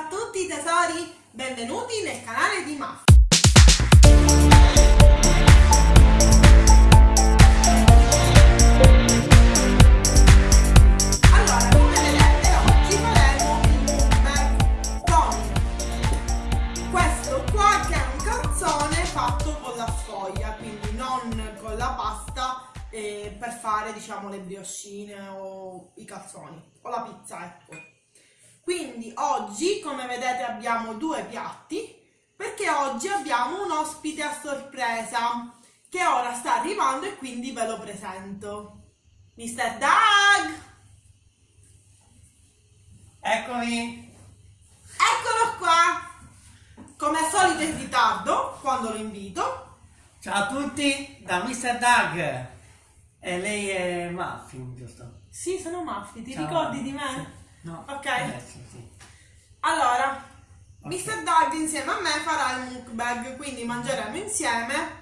a tutti tesori, benvenuti nel canale di Maf. Allora, come vedete, oggi faremo il mukbang con questo qua che è un calzone fatto con la sfoglia, quindi non con la pasta eh, per fare diciamo le brioscine o i calzoni o la pizza, ecco. Quindi oggi, come vedete, abbiamo due piatti perché oggi abbiamo un ospite a sorpresa che ora sta arrivando e quindi ve lo presento. Mr. Doug! Eccomi! Eccolo qua! Come al solito in ritardo quando lo invito. Ciao a tutti da Mr. Doug! E lei è Muffin, giusto? Sì, sono Maffi, ti Ciao. ricordi di me? Sì. No. Ok. Adesso sì. Allora, Ok. Mr. Doug insieme a me farà il mukbang, quindi mangeremo insieme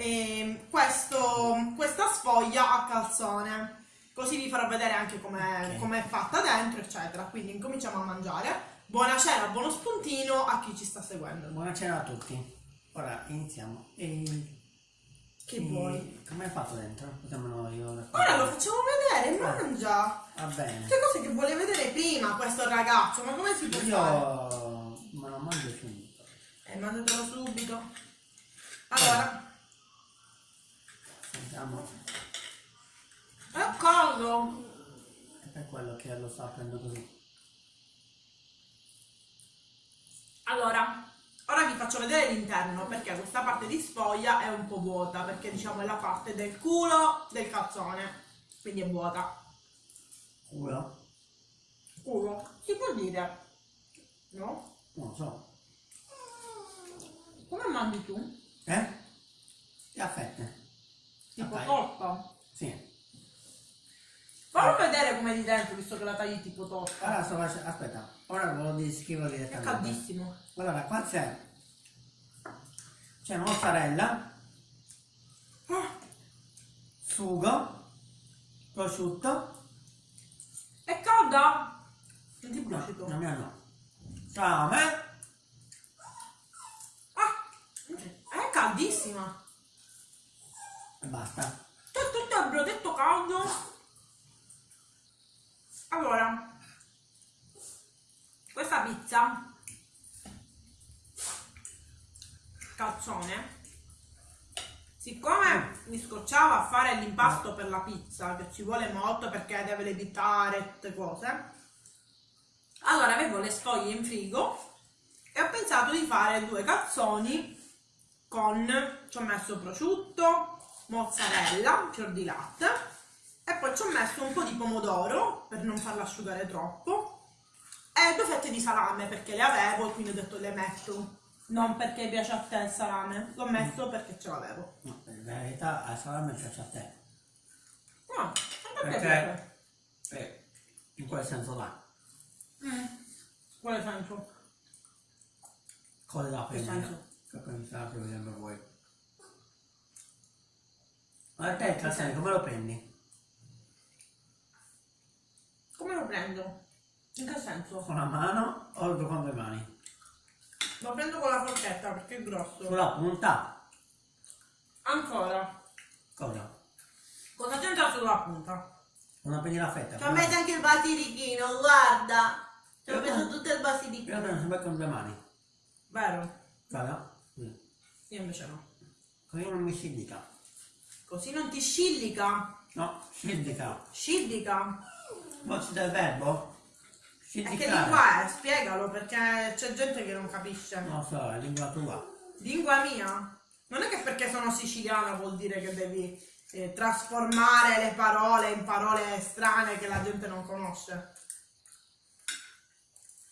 ehm, questo- questa sfoglia a calzone. Così vi farò vedere anche com'è, Ok. com'è fatta dentro, eccetera. Quindi incominciamo a mangiare. Buona cena, buono spuntino a chi ci sta seguendo. Buona cena a tutti. Ora iniziamo. E... Che e- vuoi? Come hai fatto dentro? Potremmo io Ora lo facciamo vedere, Eh. mangia! Va bene. Che cose che vuole vedere prima questo ragazzo, ma come si può fare? Io me lo mangio subito. Eh, mangiatelo subito. Allora, è caldo. È per quello che lo sto aprendo così. Allora, ora vi faccio vedere l'interno perché questa parte di sfoglia è un po' vuota perché diciamo è la parte del culo del calzone, quindi è vuota. Culo? Culo, si può dire? No? Non lo so. Come mangi tu? Eh? E a fette. Tipo torta? Sì. Fallo vedere come è di dentro visto che la tagli tipo torta. Allora. Aspetta, ora ve lo descrivo È direttamente. caldissimo. Allora, qua c'è c'è mozzarella, Ah, sugo, prosciutto, è calda? Non ti no, mia no, salame, Ah, è caldissima. e basta. C'è tutto il brodetto caldo. Allora, questa pizza, calzone, siccome mi scocciava a fare l'impasto per la pizza, che ci vuole molto perché deve levitare tutte cose, allora avevo le sfoglie in frigo e ho pensato di fare due calzoni con, ci ho messo prosciutto, mozzarella, fior di latte e poi ci ho messo un po' di pomodoro per non farla asciugare troppo e due fette di salame perché le avevo quindi ho detto le metto non perché piace a te il salame l'ho messo perché ce l'avevo No, in verità al salame piace a te. no, a me Perché? piace Eh, in quel senso là. mm. quale senso? Cosa da Che prendere? Che pensate vedendo voi. Ma te il calzone come lo prendi? come lo prendo? in che senso? Con la mano o con le mani? Lo prendo con la forchetta perché è grosso Sulla punta? ancora Cosa? cosa c'entra sulla punta? Non prendi la fetta? Ci ho messo anche il basilichino, guarda! Ci ho messo tutto il Io basilichino. prendo sempre con le mani. Vero? Guarda. Sì. Io invece no. Così non mi scidica. Così non ti scillica. No, scidica. Scillica. Voce del verbo? E che lingua è? Spiegalo perché c'è gente che non capisce. Lo so, è lingua tua. Lingua mia? Non è che perché sono siciliana vuol dire che devi eh, trasformare le parole in parole strane che la gente non conosce.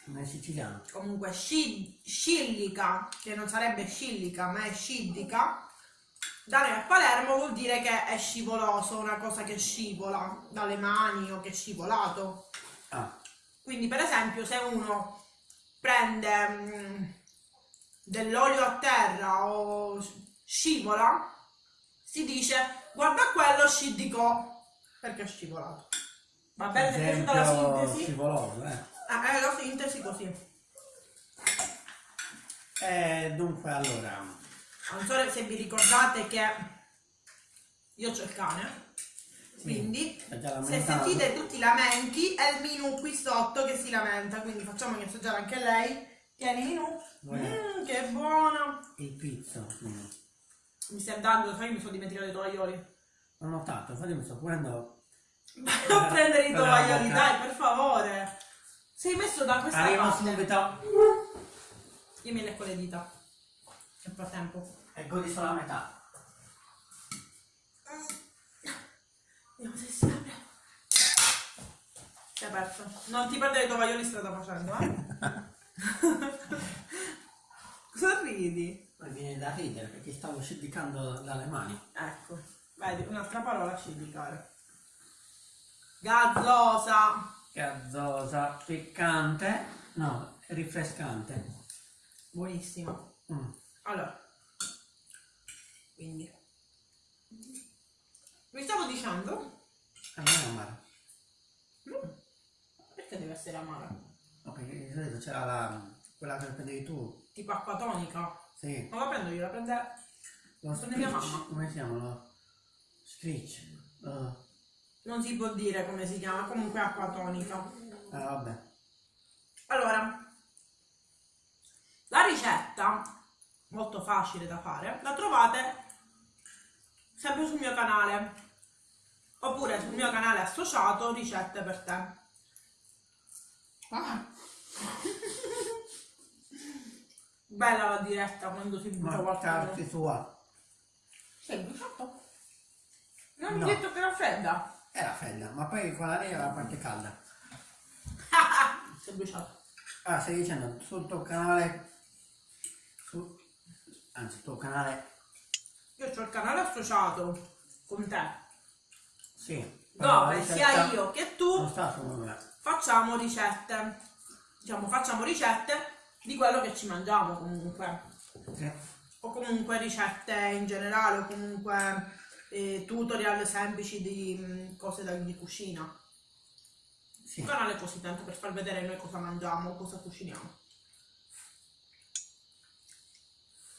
Non è siciliano. comunque sci- scillica, che non sarebbe scillica ma è sciddica, da noi a Palermo vuol dire che è scivoloso, una cosa che scivola dalle mani o che è scivolato. Ah, Quindi per esempio se uno prende mm, dell'olio a terra o scivola, si dice guarda quello sciddicò perché è scivolato. Va bene, ti è piaciuta la sintesi? scivoloso, eh. Ah, è la sintesi così. Eh, dunque, allora, Non so se vi ricordate che io ho il cane. Quindi se sentite tutti i lamenti è il Minu qui sotto che si lamenta. Quindi facciamo assaggiare anche lei. Tieni Minu. Mmm, che buona. il pizzo. mm. Mi stai dando, sai che mi sono dimenticato i tovaglioli. Ho notato, infatti mi sto pulendo. Vai a prendere i tovaglioli, dai, per favore. Sei messo da questa Arrivo parte. subito Io mi lecco le dita. Nel frattempo. e godi solo la metà. Vediamo se si apre. Si è aperto. Non ti perdere i tovaglioli strada facendo, eh? Cosa ridi? Ma viene da ridere perché stavo sciddicando dalle mani. Ecco, vedi, un'altra parola sciddicare. Gazzosa. Gazzosa, piccante, no, rinfrescante. Buonissimo. Mm. Allora. Quindi. Vi stavo dicendo. A me è amaro. Mm, Perché deve essere amara? No, perché di solito c'era la, quella che prendevi tu. Tipo acqua tonica. Sì. Non la prendo io, la prende. Lo Prende mia mamma. Come si chiamano? Screech. Uh, Non si può dire come si chiama, comunque acqua tonica. ah, vabbè. Allora, la ricetta, molto facile da fare, la trovate sempre sul mio canale. Oppure sul mio canale associato Ricette per te. Ah. Bella la diretta quando si butta Ma qualcosa. cazzo sua. Sei bruciato? Non mi No. hai detto che era fredda. Era fredda, ma poi quella lì era parte calda. Sei bruciato. Ah, stai dicendo sul tuo canale. Su, anzi, il tuo canale. Io ho il canale associato con te. Sì. Dove sia io che tu facciamo ricette. Diciamo, facciamo ricette di quello che ci mangiamo comunque. Sì. O comunque ricette in generale, o comunque eh, tutorial semplici di mm, cose da, di cucina. Sì. Un canale così tanto per far vedere noi cosa mangiamo, cosa cuciniamo.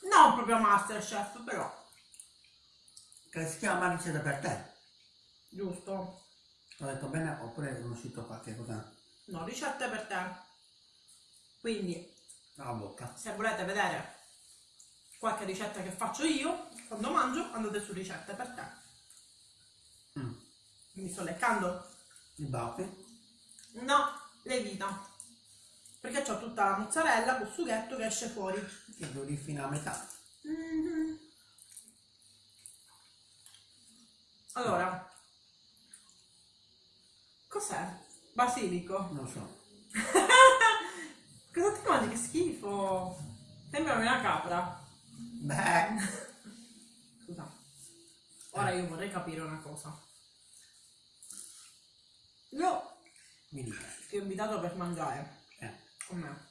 Non proprio Masterchef, però, Che si chiama ricetta per te. Giusto? Ho detto bene oppure è uscito qualche cosa No, ricette per te. Quindi, dalla bocca. se volete vedere qualche ricetta che faccio io quando mangio andate su ricette per te Mm. mi sto leccando I baffi. no le dita perché ho tutta la mozzarella col sughetto che esce fuori Che duri fino a metà. Mhm. allora cos'è? basilico Non so. cosa ti mangi che schifo sembra una capra Beh. Scusa. Ora io vorrei capire una cosa. Io Mi dica. ti ho invitato per mangiare Eh. con me.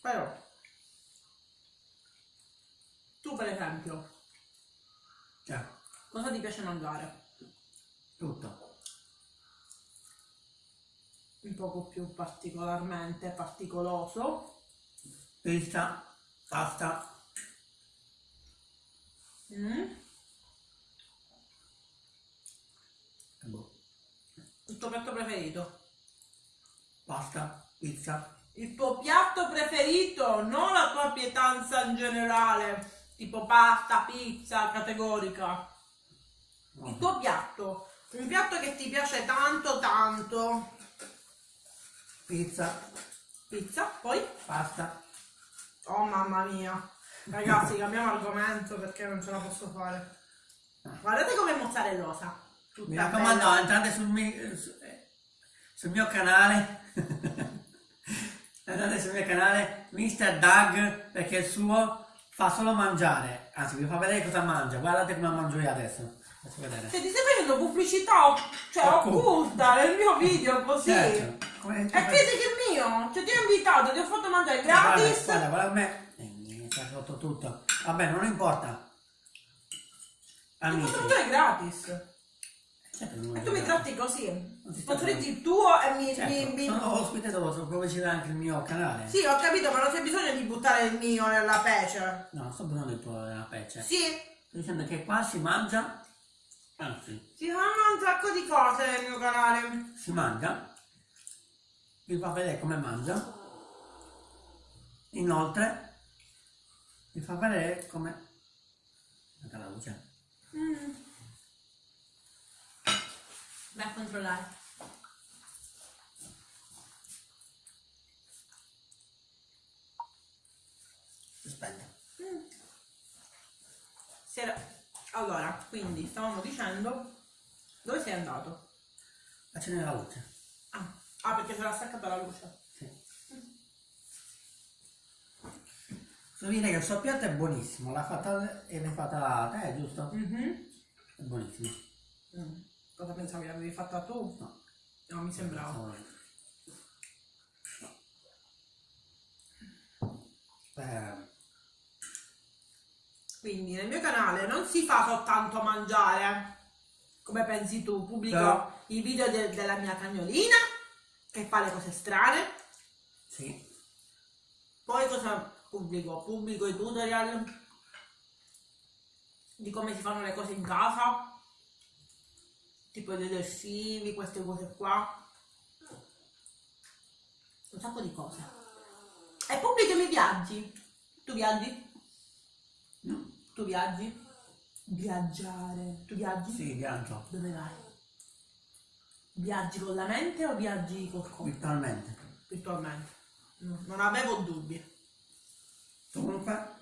Però tu per esempio, Cioè, cosa ti piace mangiare? tutto. Un poco più particolarmente particoloso. Pizza, pasta, Mm? boh. Il tuo piatto preferito? Pasta, pizza. Il tuo piatto preferito, non la tua pietanza in generale, tipo pasta, pizza, categorica. Il tuo piatto, un piatto che ti piace tanto tanto. Pizza, Pizza, poi? pasta. Oh mamma mia. Ragazzi, cambiamo argomento perché non ce la posso fare. Guardate com'è mozzarellosa. Tutta Mi raccomando, bella. entrate sul mio, su- eh, sul mio canale. entrate sul mio canale Mr. Doug perché il suo fa solo mangiare. Anzi, vi fa vedere cosa mangia. Guardate come mangio io adesso. Faccio vedere. Cioè, ti stai facendo pubblicità cioè, Occulta. occulta nel mio video così. Certo. Come E credi che è mio? Cioè, ti ho invitato, ti ho fatto mangiare gratis. Guarda, guarda a me. Eh, mi sta rotto tutto. Vabbè, non importa. Ti ho fatto Amici. mangiare gratis. Non E tu mi tratti così. Non Sponsorizzi il tuo e mi... Certo, mi- mi- sono ospite dopo pubblicità anche il mio canale. Sì, ho capito, ma non c'è bisogno di buttare il mio nella pece. No, sto parlando del tuo della pece. Sì, Sto dicendo che qua si mangia, anzi, si fanno un sacco di cose nel mio canale. si mangia, vi fa vedere come mangia, inoltre vi fa vedere come... Guarda la luce. Mm. Vai a controllare. Aspetta. Si era- Allora, quindi stavamo dicendo dove sei andato? Accende la luce. Ah, ah, perché si era staccata la luce. Sì. Devo dire che il suo piatto è buonissimo, l'ha fatta e l'hai fatta te, eh, giusto? Mhm. È buonissimo. Mm. Cosa pensavi l'avevi fatta tu? No. No, mi sembrava. No. Eh, Quindi nel mio canale non si fa soltanto mangiare, come pensi tu, pubblico No. i video de- della mia cagnolina che fa le cose strane, sì, poi cosa pubblico? Pubblico i tutorial di come si fanno le cose in casa, tipo i detersivi, queste cose qua, un sacco di cose. E pubblico i miei viaggi. Tu viaggi? no, Tu viaggi? Viaggiare. Tu viaggi? sì, viaggio, Dove vai? Viaggi con la mente o viaggi col corpo? virtualmente. Virtualmente. No, non avevo dubbi. Comunque,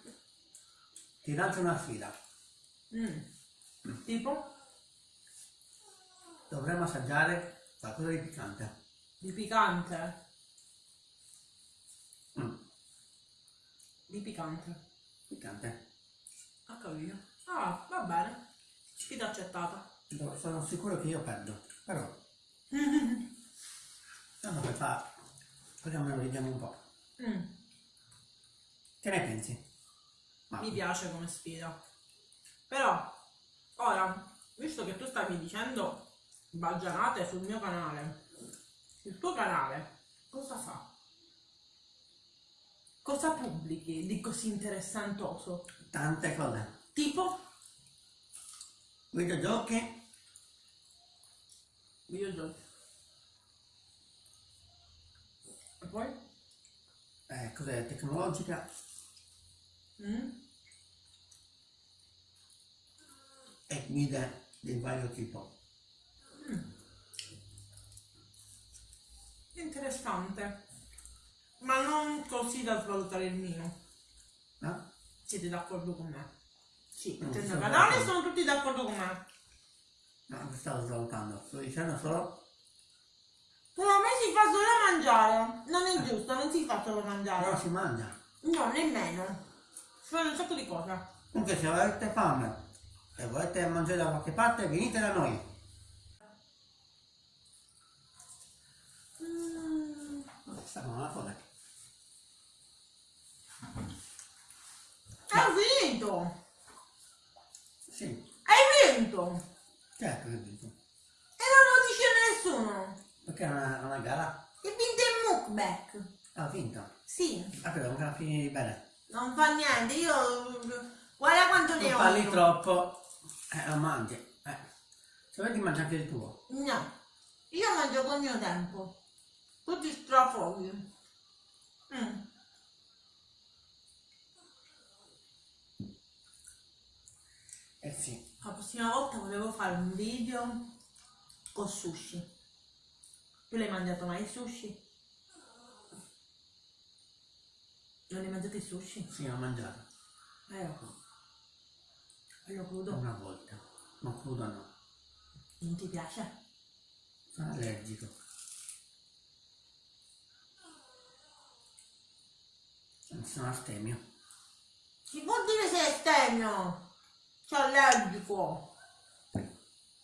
ti lancio una sfida. Mm. Tipo? Dovremmo assaggiare qualcosa di piccante. Di picante. Mm, Di picante. piccante. Ho capito. Ah, va bene. Sfida accettata. Sono sicuro che io perdo, però, tanto per fare, così almeno vediamo un po'. Mm, Che ne pensi? Ma, Mi piace come sfida. Però, ora, visto che tu stavi dicendo baggianate sul mio canale, il tuo canale cosa fa? Cosa pubblichi di così interessantoso? tante cose. Tipo Videogiochi, videogiochi. E poi? eh, cose tecnologiche, Mm? e guide di vario tipo. Interessante. Ma non così da svalutare il mio. No? Siete d'accordo con me? Sì, Non mio sono sono tutti d'accordo con me. No, mi stavo svalutando. Sto dicendo solo Però a me si fa solo mangiare. Non è giusto, non si fa solo però mangiare. si mangia. No, nemmeno. Si fanno un sacco di cose. Comunque se avete fame e volete mangiare da qualche parte, venite da noi. Mm. Una cosa. Hai vinto! Sì, Hai vinto! certo che dico. E non lo dice nessuno. Perché è una, una gara? Hai vinto il mukbang. Ha vinto. Sì, Ah, però non finire bene. non fa niente. Io... Guarda quanto ne Non ho. parli io. troppo, eh, lo mangi. Eh. Se vuoi ti mangi anche il tuo. No, io mangio col mio tempo. Tutti strafoghi. Mm. Eh sì. La prossima volta volevo fare un video con sushi. Tu l'hai mangiato mai il sushi? Non hai mangiato il sushi? Sì, ho mangiato. Ecco. Quello crudo. Una volta. Ma crudo no. Non ti piace? Sono allergico. Sono astemio. Si può dire se è stemio? C'è allergico.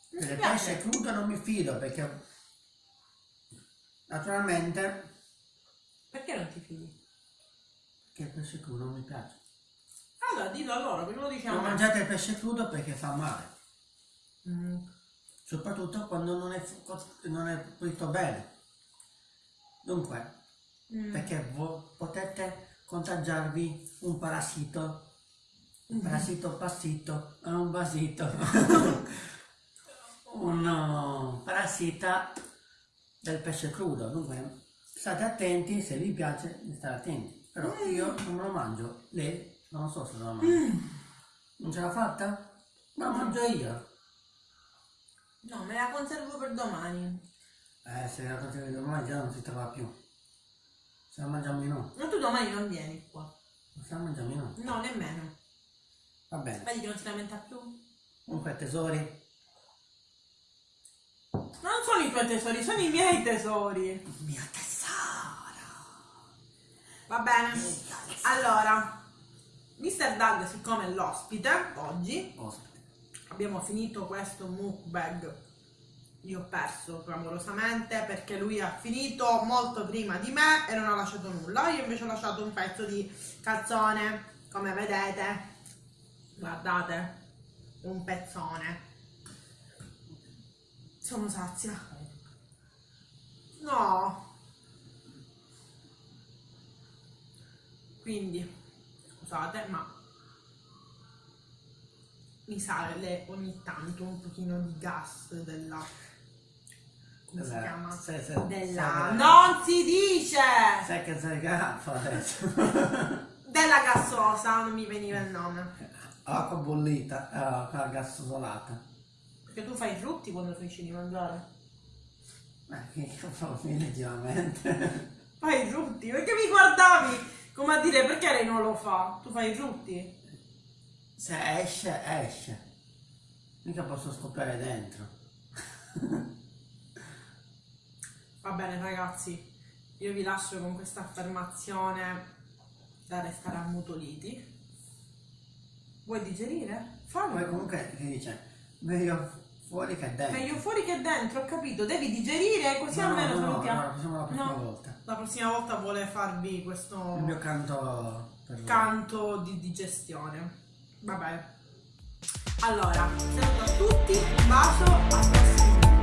Del piace? pesce crudo non mi fido perché naturalmente Perché non ti fidi? che il pesce crudo non mi piace. Allora, dillo allora, perché lo diciamo. Non mangiate il pesce crudo perché fa male. Mm. soprattutto quando non è, non è pulito bene. Dunque, Mm. perché potete contagiarvi un parassito, un parassito passito, eh, un basito, un uh, parassita del pesce crudo. Dunque, state attenti, se vi piace, di stare attenti. Però io non lo mangio, lei non so se lo mangia. Mm. Non ce l'ha fatta? Ma mangio io. No, me la conservo per domani. Eh, se la consiglio domani già non si trova più. Se la mangiamo in no. Ma tu domani non vieni qua. Se la mangiamo in no. No, nemmeno. Va bene. Vedi che non si lamenta più. Comunque tesori, Non sono i tuoi tesori, sono i miei tesori. il mio tesoro. Va bene. Allora, Mr. Doug, siccome è l'ospite oggi, Ospite. abbiamo finito questo mukbang. Io ho perso clamorosamente perché lui ha finito molto prima di me e non ha lasciato nulla. Io invece ho lasciato un pezzo di calzone, come vedete. Guardate, un pezzone. Sono sazia. No. Quindi, scusate, ma mi sale ogni tanto un pochino di gas della come si Della- chiama? sì, sì, della sì. non si dice Sai che sei garfo adesso. della gassosa non mi veniva il nome Acqua bollita, eh, quella gassolata. Perché tu fai i frutti quando finisci di mangiare Ma che cavolo, leggermente. fai i frutti perché mi guardavi come a dire perché lei non lo fa tu fai i frutti Se esce, esce. Mica posso scoppiare dentro. va bene ragazzi io vi lascio con questa affermazione da restare ammutoliti vuoi digerire? fallo Poi comunque si dice, meglio fuori che dentro. Meglio fuori che dentro, ho capito, devi digerire così No, almeno no, no, no, la prossima- la prossima No. volta. La prossima volta vuole farvi questo Il mio canto canto di digestione. Vabbè. Allora, saluto a tutti, un bacio, al prossimo.